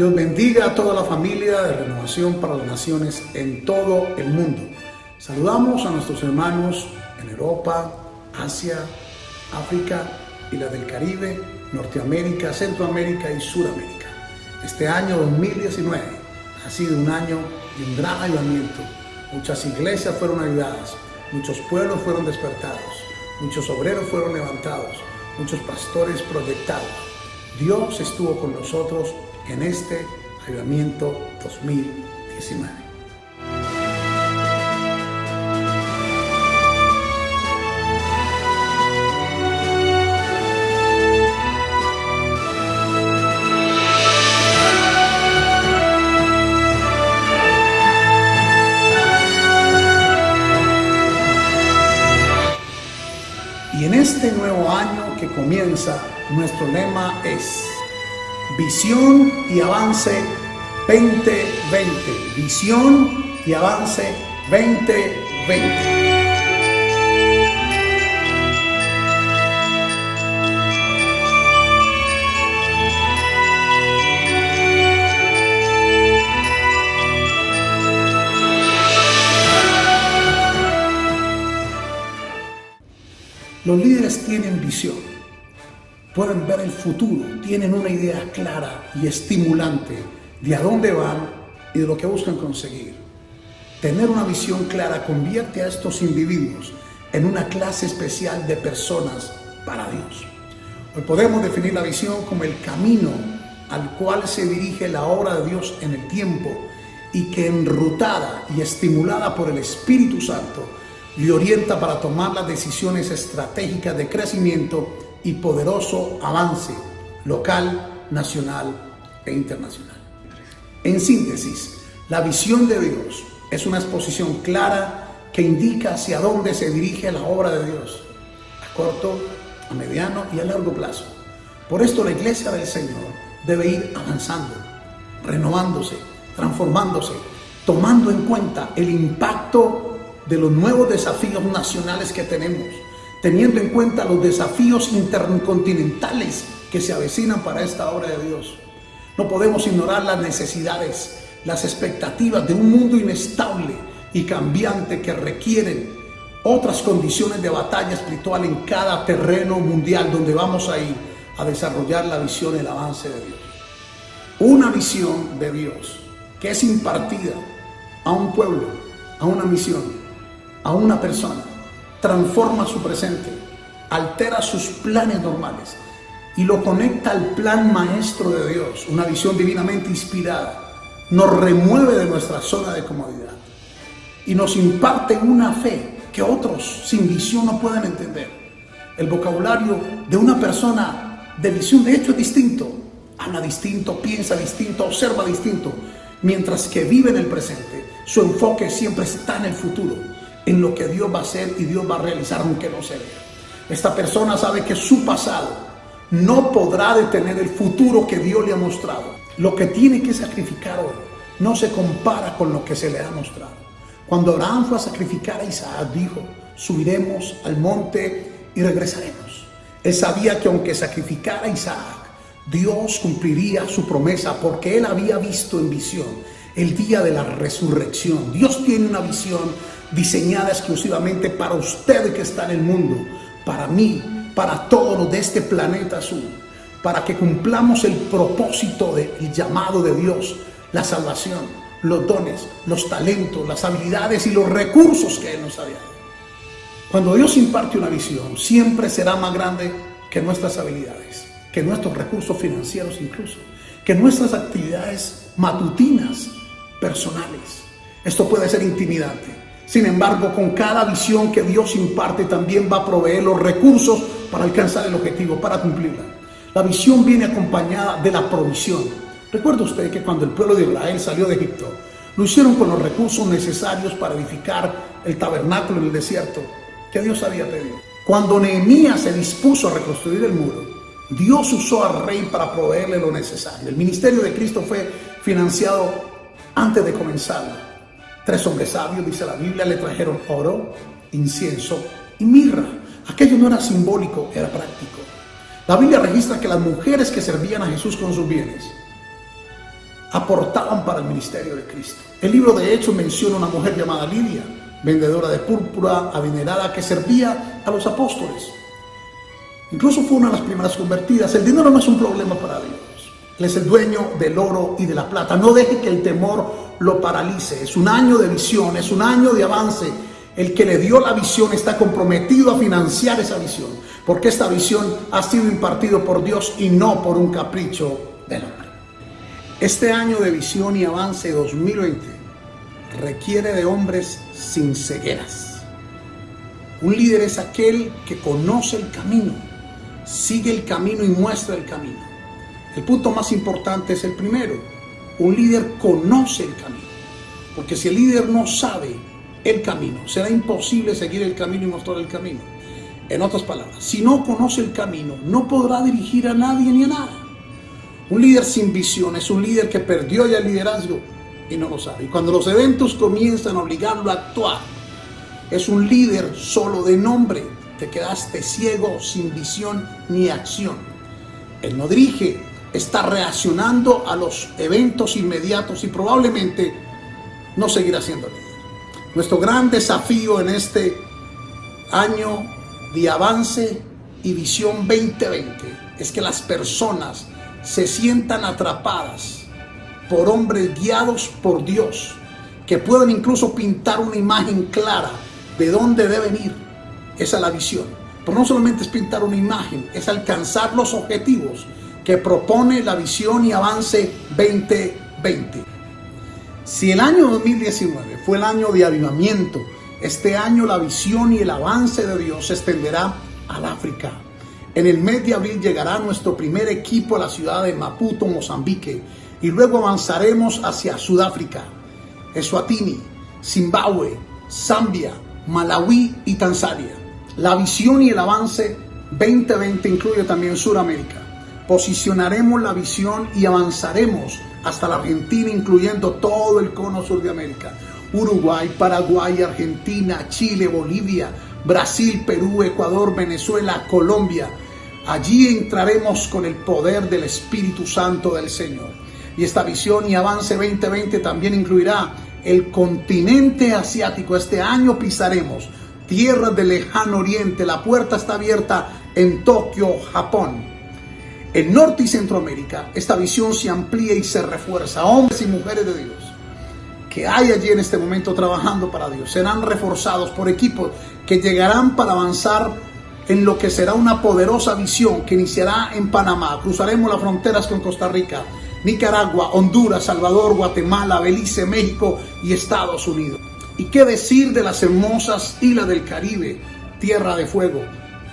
Dios bendiga a toda la familia de Renovación para las Naciones en todo el mundo. Saludamos a nuestros hermanos en Europa, Asia, África y la del Caribe, Norteamérica, Centroamérica y Suramérica. Este año 2019 ha sido un año de un gran ayudamiento. Muchas iglesias fueron ayudadas, muchos pueblos fueron despertados, muchos obreros fueron levantados, muchos pastores proyectados. Dios estuvo con nosotros en este ayudamiento 2019. Y en este nuevo año que comienza, nuestro lema es Visión y Avance 2020. Visión y Avance 2020. Los líderes tienen visión, pueden ver el futuro, tienen una idea clara y estimulante de a dónde van y de lo que buscan conseguir. Tener una visión clara convierte a estos individuos en una clase especial de personas para Dios. Hoy podemos definir la visión como el camino al cual se dirige la obra de Dios en el tiempo y que enrutada y estimulada por el Espíritu Santo le orienta para tomar las decisiones estratégicas de crecimiento y poderoso avance local, nacional e internacional. En síntesis, la visión de Dios es una exposición clara que indica hacia dónde se dirige la obra de Dios, a corto, a mediano y a largo plazo. Por esto la iglesia del Señor debe ir avanzando, renovándose, transformándose, tomando en cuenta el impacto de los nuevos desafíos nacionales que tenemos, teniendo en cuenta los desafíos intercontinentales que se avecinan para esta obra de Dios. No podemos ignorar las necesidades, las expectativas de un mundo inestable y cambiante que requieren otras condiciones de batalla espiritual en cada terreno mundial donde vamos a ir a desarrollar la visión y el avance de Dios. Una visión de Dios que es impartida a un pueblo, a una misión, a una persona, transforma su presente, altera sus planes normales y lo conecta al plan maestro de Dios, una visión divinamente inspirada, nos remueve de nuestra zona de comodidad y nos imparte una fe que otros sin visión no pueden entender. El vocabulario de una persona de visión de hecho es distinto, habla distinto, piensa distinto, observa distinto, mientras que vive en el presente, su enfoque siempre está en el futuro en lo que Dios va a hacer y Dios va a realizar aunque no se vea. Esta persona sabe que su pasado no podrá detener el futuro que Dios le ha mostrado. Lo que tiene que sacrificar hoy no se compara con lo que se le ha mostrado. Cuando Abraham fue a sacrificar a Isaac, dijo, subiremos al monte y regresaremos. Él sabía que aunque sacrificara a Isaac, Dios cumpliría su promesa porque él había visto en visión el día de la resurrección. Dios tiene una visión diseñada exclusivamente para usted que está en el mundo, para mí, para todos de este planeta azul, para que cumplamos el propósito del llamado de Dios, la salvación, los dones, los talentos, las habilidades y los recursos que Él nos ha dado. Cuando Dios imparte una visión, siempre será más grande que nuestras habilidades, que nuestros recursos financieros incluso, que nuestras actividades matutinas, personales. Esto puede ser intimidante, sin embargo, con cada visión que Dios imparte, también va a proveer los recursos para alcanzar el objetivo, para cumplirla. La visión viene acompañada de la provisión. Recuerda usted que cuando el pueblo de Israel salió de Egipto, lo hicieron con los recursos necesarios para edificar el tabernáculo en el desierto que Dios había pedido. Cuando Nehemías se dispuso a reconstruir el muro, Dios usó al rey para proveerle lo necesario. El ministerio de Cristo fue financiado antes de comenzar Tres hombres sabios, dice la Biblia, le trajeron oro, incienso y mirra. Aquello no era simbólico, era práctico. La Biblia registra que las mujeres que servían a Jesús con sus bienes aportaban para el ministerio de Cristo. El libro de Hechos menciona una mujer llamada Lidia, vendedora de púrpura, adinerada, que servía a los apóstoles. Incluso fue una de las primeras convertidas. El dinero no es un problema para Dios. Él es el dueño del oro y de la plata. No deje que el temor lo paralice. Es un año de visión, es un año de avance. El que le dio la visión está comprometido a financiar esa visión, porque esta visión ha sido impartido por Dios y no por un capricho del hombre. Este año de visión y avance 2020 requiere de hombres sin cegueras. Un líder es aquel que conoce el camino, sigue el camino y muestra el camino. El punto más importante es el primero. Un líder conoce el camino. Porque si el líder no sabe el camino, será imposible seguir el camino y mostrar el camino. En otras palabras, si no conoce el camino, no podrá dirigir a nadie ni a nada. Un líder sin visión es un líder que perdió ya el liderazgo y no lo sabe. Y cuando los eventos comienzan a obligarlo a actuar, es un líder solo de nombre. Te quedaste ciego, sin visión ni acción. Él no dirige, está reaccionando a los eventos inmediatos y probablemente no seguirá siendo líder. Nuestro gran desafío en este año de avance y visión 2020 es que las personas se sientan atrapadas por hombres guiados por Dios, que pueden incluso pintar una imagen clara de dónde deben ir. Esa es la visión. Pero no solamente es pintar una imagen, es alcanzar los objetivos que propone la visión y avance 2020. Si el año 2019 fue el año de avivamiento, este año la visión y el avance de Dios se extenderá al África. En el mes de abril llegará nuestro primer equipo a la ciudad de Maputo, Mozambique, y luego avanzaremos hacia Sudáfrica, Eswatini, Zimbabue, Zambia, Malawi y Tanzania. La visión y el avance 2020 incluye también Sudamérica posicionaremos la visión y avanzaremos hasta la Argentina, incluyendo todo el cono sur de América. Uruguay, Paraguay, Argentina, Chile, Bolivia, Brasil, Perú, Ecuador, Venezuela, Colombia. Allí entraremos con el poder del Espíritu Santo del Señor. Y esta visión y avance 2020 también incluirá el continente asiático. Este año pisaremos tierras del lejano oriente. La puerta está abierta en Tokio, Japón. En Norte y Centroamérica, esta visión se amplía y se refuerza. Hombres y mujeres de Dios que hay allí en este momento trabajando para Dios serán reforzados por equipos que llegarán para avanzar en lo que será una poderosa visión que iniciará en Panamá. Cruzaremos las fronteras con Costa Rica, Nicaragua, Honduras, Salvador, Guatemala, Belice, México y Estados Unidos. ¿Y qué decir de las hermosas islas del Caribe, tierra de fuego?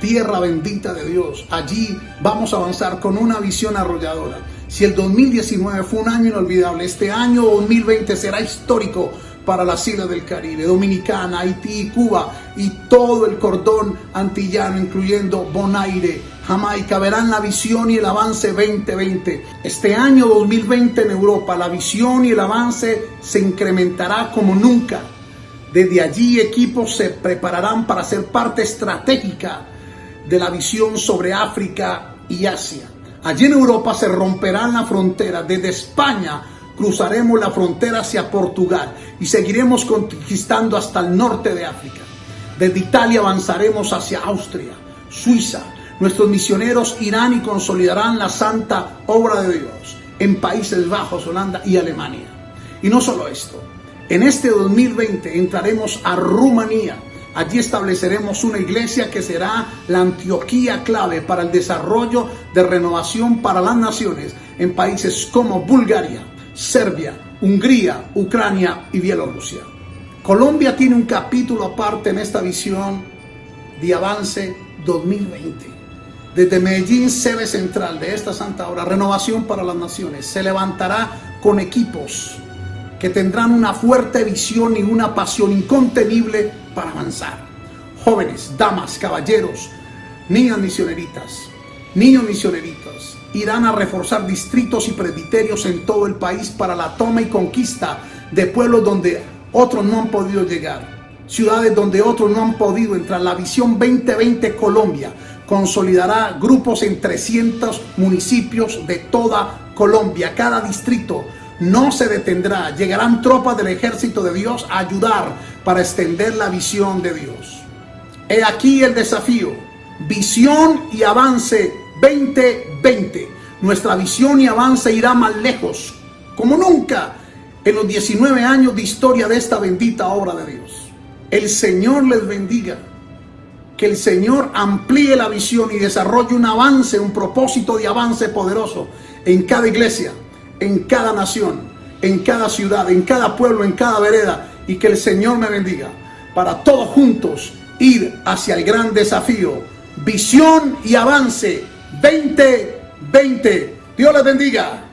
Tierra bendita de Dios. Allí vamos a avanzar con una visión arrolladora. Si el 2019 fue un año inolvidable, este año 2020 será histórico para las islas del Caribe, Dominicana, Haití, Cuba y todo el cordón antillano, incluyendo Bonaire, Jamaica, verán la visión y el avance 2020. Este año 2020 en Europa, la visión y el avance se incrementará como nunca. Desde allí equipos se prepararán para ser parte estratégica de la visión sobre África y Asia. Allí en Europa se romperán las fronteras. Desde España cruzaremos la frontera hacia Portugal y seguiremos conquistando hasta el norte de África. Desde Italia avanzaremos hacia Austria, Suiza. Nuestros misioneros irán y consolidarán la santa obra de Dios en Países Bajos, Holanda y Alemania. Y no solo esto, en este 2020 entraremos a Rumanía, Allí estableceremos una iglesia que será la Antioquía clave para el desarrollo de renovación para las naciones en países como Bulgaria, Serbia, Hungría, Ucrania y Bielorrusia. Colombia tiene un capítulo aparte en esta visión de avance 2020. Desde Medellín, sede central de esta santa obra, Renovación para las Naciones, se levantará con equipos que tendrán una fuerte visión y una pasión incontenible para avanzar. Jóvenes, damas, caballeros, niñas misioneritas, niños misioneritas, irán a reforzar distritos y presbiterios en todo el país para la toma y conquista de pueblos donde otros no han podido llegar, ciudades donde otros no han podido entrar. La visión 2020 Colombia consolidará grupos en 300 municipios de toda Colombia. Cada distrito no se detendrá. Llegarán tropas del ejército de Dios a ayudar para extender la visión de Dios. He aquí el desafío. Visión y avance 2020. Nuestra visión y avance irá más lejos, como nunca en los 19 años de historia de esta bendita obra de Dios. El Señor les bendiga. Que el Señor amplíe la visión y desarrolle un avance, un propósito de avance poderoso en cada iglesia, en cada nación, en cada ciudad, en cada pueblo, en cada vereda. Y que el Señor me bendiga para todos juntos ir hacia el gran desafío. Visión y avance 2020. Dios les bendiga.